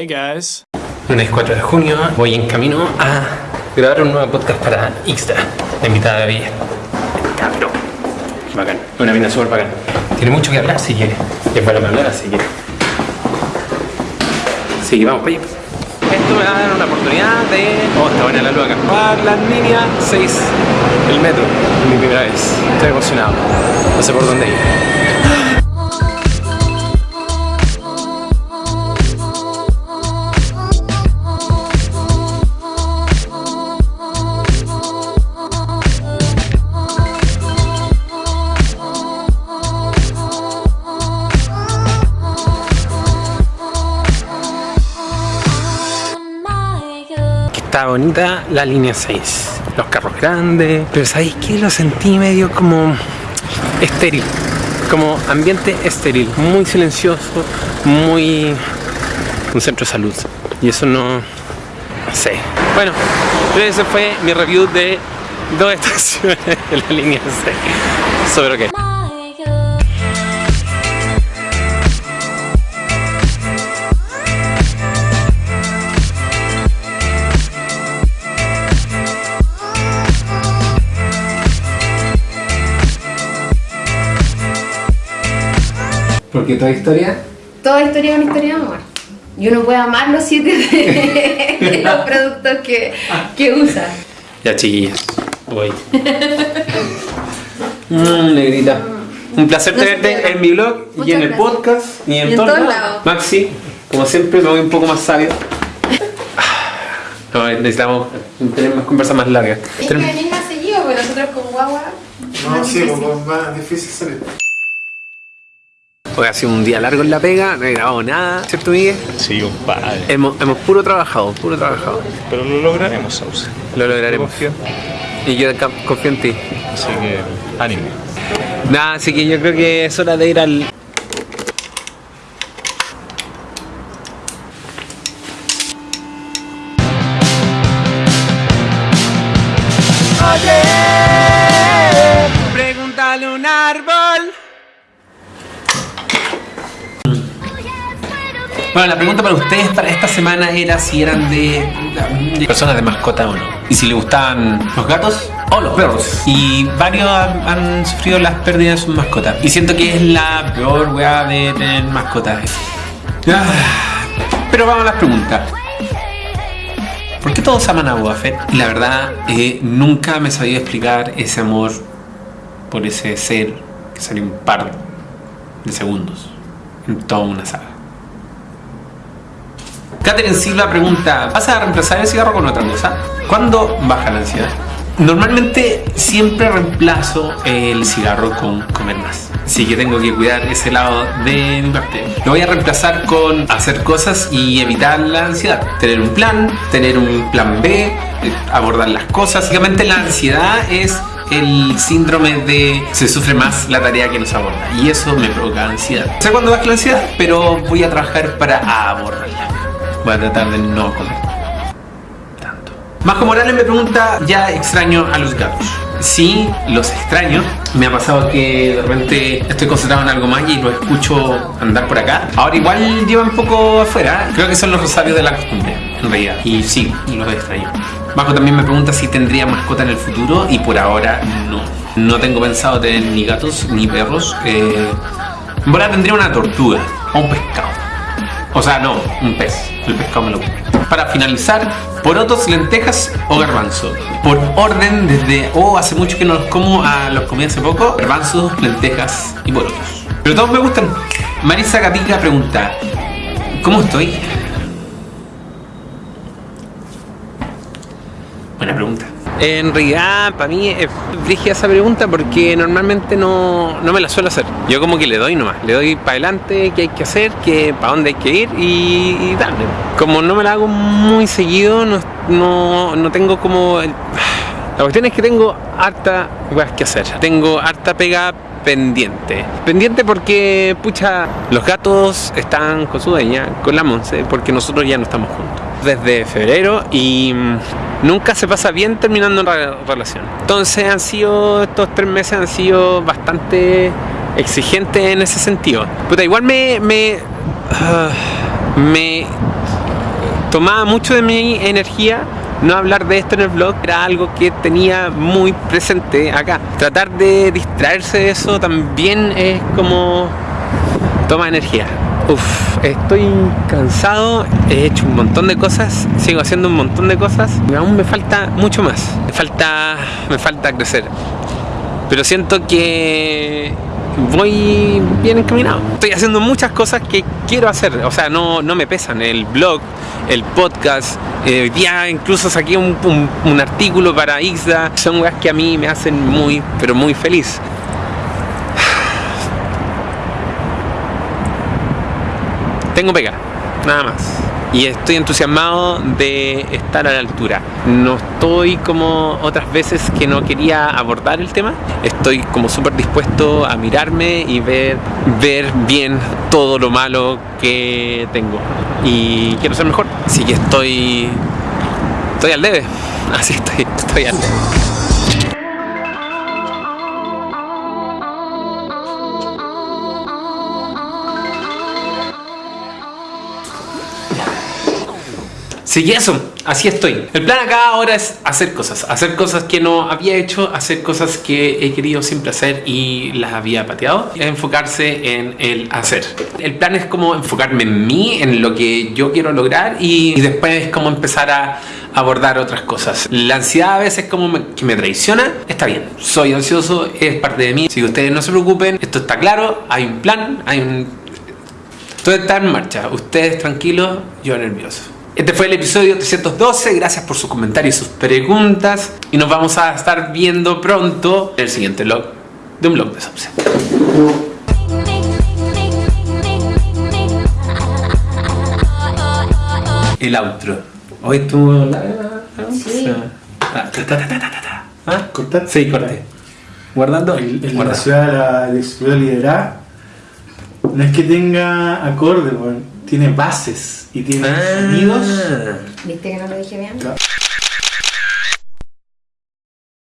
Hey guys. Lunes 4 de junio, voy en camino a grabar un nuevo podcast para Ixta, la invitada de hoy. Cabrón. Qué bacán. Una mina súper bacán. Tiene mucho que hablar si quiere. Es para hablar, así que. Sí, vamos para allá. Esto me va a dar una oportunidad de. Oh, está buena la luz acá. Para la línea 6 del metro. Es mi primera vez. Estoy emocionado. No sé por dónde ir. Bonita la línea 6. Los carros grandes. Pero ¿sabéis qué? Lo sentí medio como estéril. Como ambiente estéril. Muy silencioso. Muy... Un centro de salud. Y eso no... No sé. Bueno, ese fue mi review de dos estaciones de la línea 6. Sobre qué. Porque toda historia Toda historia es una historia de amor. Y uno puede amar los siete de, de los productos que, que usa. Ya chiquillas, voy. Mmm, negrita. Un placer No tenerte en mi blog y en el gracias. podcast y en, Y en. Maxi, como siempre me voy un poco más sabio. No, necesitamos tener más conversas más largas. Es que venir más seguido, porque nosotros con guagua. No, sí, pues más difícil salir. Hoy ha sido un día largo en la pega, no he grabado nada, ¿cierto Miguel? Sí, compadre. Hemos, hemos puro trabajado, puro trabajado. Pero lo lograremos, Sauce. Lo lograremos. Confío. Y yo confío en ti. Así que, ánimo. Nada, así que yo creo que es hora de ir al... Bueno, la pregunta para ustedes para esta semana era si eran de, personas de mascota o no. Y si les gustaban los gatos o los perros. Y varios han, sufrido las pérdidas de sus mascotas. Y siento que es la peor weá de tener mascotas. Ah, Pero vamos a las preguntas. ¿Por qué todos aman a Boba Fett? Y la verdad, eh, nunca me he sabido explicar ese amor por ese ser que salió un par de segundos toda una saga. Catherine Silva pregunta, ¿vas a reemplazar el cigarro con otra cosa? ¿Cuándo baja la ansiedad? Normalmente siempre reemplazo el cigarro con comer más. Así que tengo que cuidar ese lado de mi parte. Lo voy a reemplazar con hacer cosas y evitar la ansiedad. Tener un plan, tener un plan B, eh, abordar las cosas. Básicamente la ansiedad es el síndrome de se sufre más la tarea que nos aborda y eso me provoca ansiedad. Sé cuándo baja la ansiedad, pero voy a trabajar para abordarla. Voy a tratar de no comer tanto. Majo Morales me pregunta, ¿ya extraño a los gatos? Sí, los extraño. Me ha pasado que de repente estoy concentrado en algo más y lo escucho andar por acá. Ahora igual lleva un poco afuera. Creo que son los rosarios de la costumbre, en realidad. Y sí, los extraño. Majo también me pregunta si tendría mascota en el futuro y por ahora no. No tengo pensado tener ni gatos ni perros. Eh, verdad tendría una tortuga o un pescado. O sea, no, un pez. El pescado me lo. Para finalizar, porotos, lentejas o garbanzo. Por orden desde, oh, hace mucho que no los como, a los comí hace poco. Garbanzos, lentejas y porotos. Pero todos me gustan. Marisa Gatica pregunta, ¿cómo estoy? Buena pregunta. En realidad, para mí es esa pregunta porque normalmente no, no me la suelo hacer. Yo como que le doy nomás, le doy para adelante qué hay que hacer, qué, para dónde hay que ir y, y darle. Como no me la hago muy seguido, no, no, no tengo como... el- La cuestión es que tengo harta cosas que hacer. Tengo harta pega pendiente. Pendiente porque, pucha, los gatos están con su dueña, con la Monse, porque nosotros ya no estamos juntos. Desde febrero y nunca se pasa bien terminando una re- relación. Entonces han sido, estos tres meses han sido bastante exigentes en ese sentido. Puta, igual me... me, ah, tomaba mucho de mi energía no hablar de esto en el blog era algo que tenía muy presente acá. Tratar de distraerse de eso también es como toma energía. Uf, estoy cansado, he hecho un montón de cosas, sigo haciendo un montón de cosas aún me falta mucho más. Me falta, me falta crecer. Pero siento que voy bien encaminado. Estoy haciendo muchas cosas que quiero hacer, o sea, no, no me pesan. El blog, el podcast, eh, ya incluso saqué un artículo para Ixda. Son cosas que a mí me hacen muy, pero muy feliz. Tengo pega, nada más. Y estoy entusiasmado de estar a la altura. No estoy como otras veces que no quería abordar el tema. Estoy como súper dispuesto a mirarme y ver, ver bien todo lo malo que tengo. Y quiero ser mejor. Así que estoy, estoy al debe. Así estoy, estoy al debe. Sí, y eso, así estoy. El plan acá ahora es hacer cosas, hacer cosas que no había hecho, hacer cosas que he querido siempre hacer y las había pateado. Enfocarse en el hacer. El plan es como enfocarme en mí, en lo que yo quiero lograr y, y después como empezar a abordar otras cosas. La ansiedad a veces como me, que me traiciona, está bien, soy ansioso, es parte de mí. Si ustedes no se preocupen, esto está claro, hay un plan, hay un... Todo está en marcha, ustedes tranquilos, yo nervioso. Este fue el episodio 312, gracias por sus comentarios y sus preguntas. Y nos vamos a estar viendo pronto en el siguiente vlog de un blog de Subset. El outro. Hoy estuvo la... Sí. Ah, ta, ta, ta, ta, ta, ta. ¿Ah? ¿Cortar? Sí, corté. Guardando. El, el- la Guarda. ciudad de la, ciudad liderada no es que tenga acorde, weón. Tiene bases y tiene Ah. sonidos. ¿Viste que no lo dije bien? Claro.